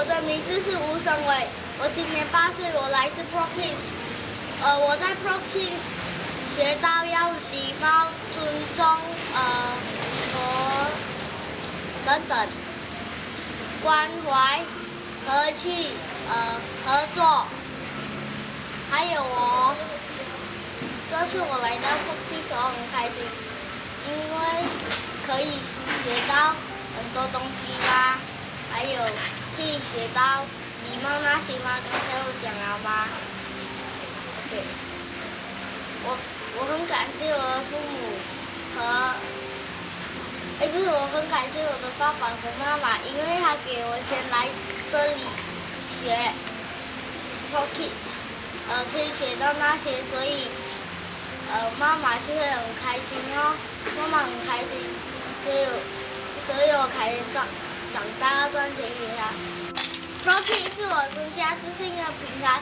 我的名字是吴生伟，我今年八岁，我来自 Pro Kids。呃，我在 Pro Kids 学到要礼貌、尊重，呃，和等等，关怀、和气，呃，合作。还有我，这次我来到 Pro Kids 我很开心，因为可以学到很多东西啦，还有。学到礼貌那些吗？刚才我讲了吗？OK，我我很感谢我的父母和，哎不是，我很感谢我的爸爸和妈妈，因为他给我钱来这里学 Pocket，呃可以学到那些，所以呃妈妈就会很开心哦，妈妈很开心，所以所以我开始长。长大要赚钱给他。Rocky 是我增加自信的平台，